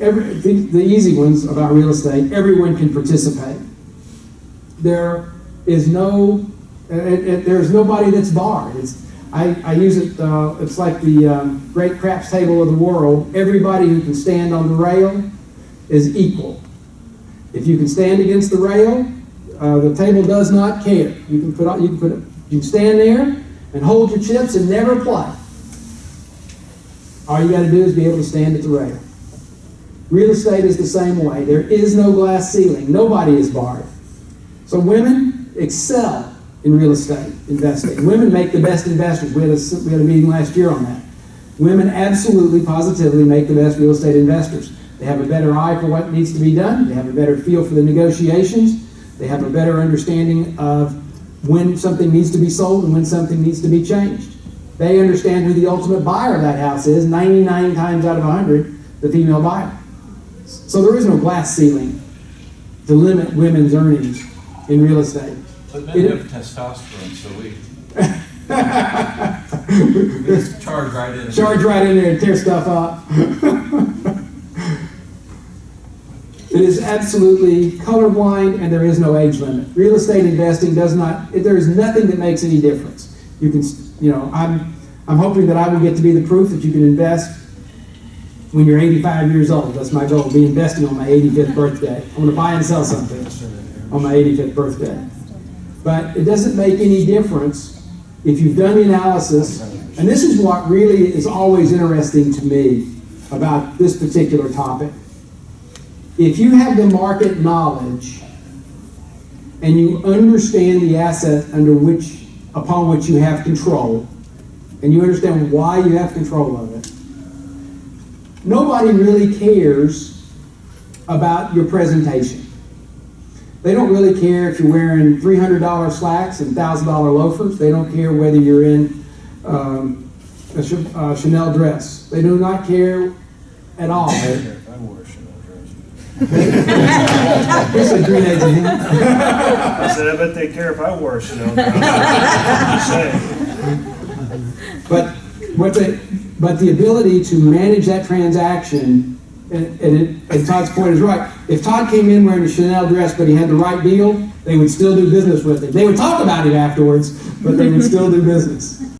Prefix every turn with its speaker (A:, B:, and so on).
A: Every, the, the easy ones about real estate, everyone can participate. There is no, there's nobody that's barred. It's, I, I use it, uh, it's like the um, great craps table of the world. Everybody who can stand on the rail is equal. If you can stand against the rail, uh, the table does not care. You can put, you can put, you can stand there and hold your chips and never play. All you got to do is be able to stand at the rail. Real estate is the same way. There is no glass ceiling. Nobody is barred. So women excel in real estate investing. Women make the best investors. We had, a, we had a meeting last year on that. Women absolutely, positively make the best real estate investors. They have a better eye for what needs to be done. They have a better feel for the negotiations. They have a better understanding of when something needs to be sold and when something needs to be changed. They understand who the ultimate buyer of that house is, 99 times out of 100, the female buyer. So there is no glass ceiling to limit women's earnings in real estate.
B: But men
A: It-
B: have testosterone, so we, we just charge right in.
A: Charge right in there and tear stuff up. it is absolutely colorblind and there is no age limit. Real estate investing does not, there is nothing that makes any difference. You can, you know, I'm, I'm hoping that I will get to be the proof that you can invest when you're 85 years old. That's my goal, be investing on my 85th birthday. I'm going to buy and sell something on my 85th birthday. But it doesn't make any difference if you've done the analysis, and this is what really is always interesting to me about this particular topic. If you have the market knowledge and you understand the asset under which, upon which you have control, and you understand why you have control of it, nobody really cares about your presentation. They don't really care if you're wearing $300 slacks and $1,000 loafers. They don't care whether you're in um, a Ch- uh, Chanel dress. They do not care at all.
C: If I wore a Chanel dress.
A: Here's a green agent.
C: I said, I bet they care if I wore a Chanel dress.
A: But what the, but the ability to manage that transaction, and, and, it, and Todd's point is right. If Todd came in wearing a Chanel dress, but he had the right deal, they would still do business with him. They would talk about it afterwards, but they would still do business.